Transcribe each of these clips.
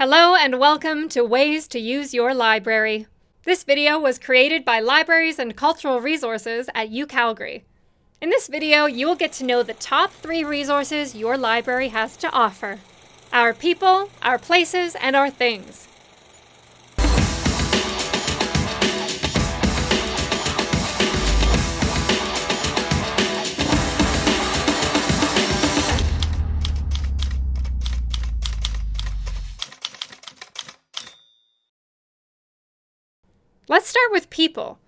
Hello and welcome to Ways to Use Your Library. This video was created by Libraries and Cultural Resources at UCalgary. In this video, you will get to know the top three resources your library has to offer. Our people, our places, and our things. Let's start with people.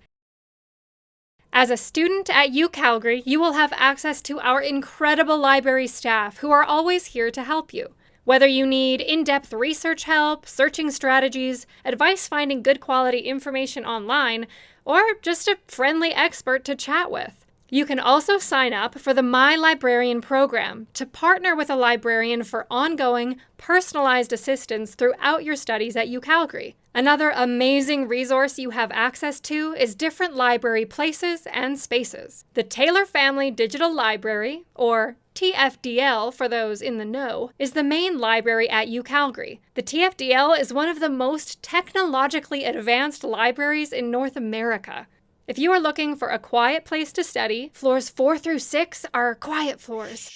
As a student at UCalgary, you will have access to our incredible library staff who are always here to help you. Whether you need in-depth research help, searching strategies, advice finding good quality information online, or just a friendly expert to chat with. You can also sign up for the My Librarian program to partner with a librarian for ongoing, personalized assistance throughout your studies at UCalgary. Another amazing resource you have access to is different library places and spaces. The Taylor Family Digital Library, or TFDL for those in the know, is the main library at UCalgary. The TFDL is one of the most technologically advanced libraries in North America. If you are looking for a quiet place to study, floors 4 through 6 are quiet floors.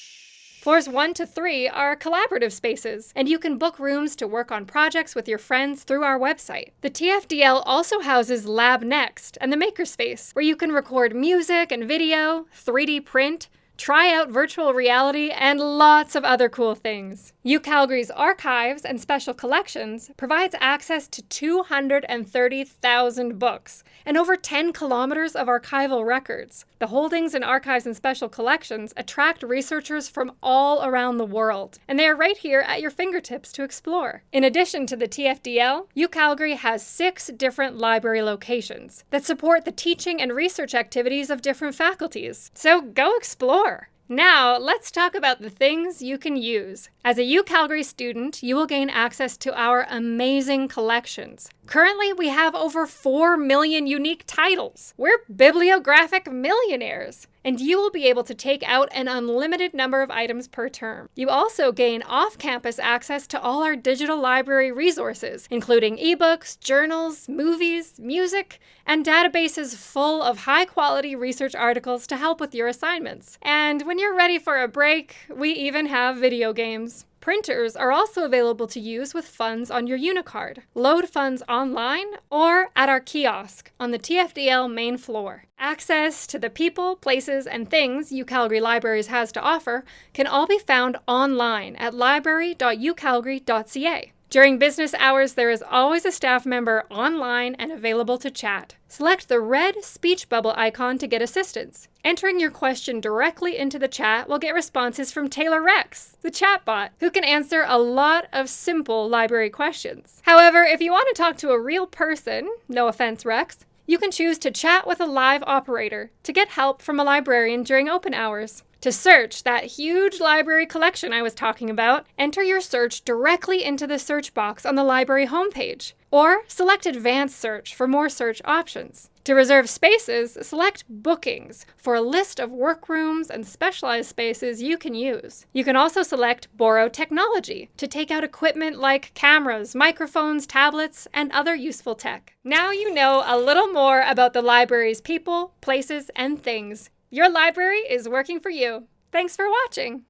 Floors 1 to 3 are collaborative spaces, and you can book rooms to work on projects with your friends through our website. The TFDL also houses Lab Next and the Makerspace, where you can record music and video, 3D print, try out virtual reality, and lots of other cool things. UCalgary's archives and special collections provides access to 230,000 books and over 10 kilometers of archival records. The holdings in archives and special collections attract researchers from all around the world, and they are right here at your fingertips to explore. In addition to the TFDL, UCalgary has six different library locations that support the teaching and research activities of different faculties. So go explore! Now, let's talk about the things you can use. As a UCalgary student, you will gain access to our amazing collections. Currently, we have over 4 million unique titles. We're bibliographic millionaires and you will be able to take out an unlimited number of items per term. You also gain off-campus access to all our digital library resources, including ebooks, journals, movies, music, and databases full of high-quality research articles to help with your assignments. And when you're ready for a break, we even have video games. Printers are also available to use with funds on your Unicard. Load funds online or at our kiosk on the TFDL main floor. Access to the people, places, and things UCalgary Libraries has to offer can all be found online at library.ucalgary.ca. During business hours, there is always a staff member online and available to chat. Select the red speech bubble icon to get assistance. Entering your question directly into the chat will get responses from Taylor Rex, the chatbot, who can answer a lot of simple library questions. However, if you want to talk to a real person, no offense Rex, you can choose to chat with a live operator to get help from a librarian during open hours. To search that huge library collection I was talking about, enter your search directly into the search box on the library homepage, or select Advanced Search for more search options. To reserve spaces, select Bookings for a list of workrooms and specialized spaces you can use. You can also select Borrow Technology to take out equipment like cameras, microphones, tablets, and other useful tech. Now you know a little more about the library's people, places, and things. Your library is working for you. Thanks for watching!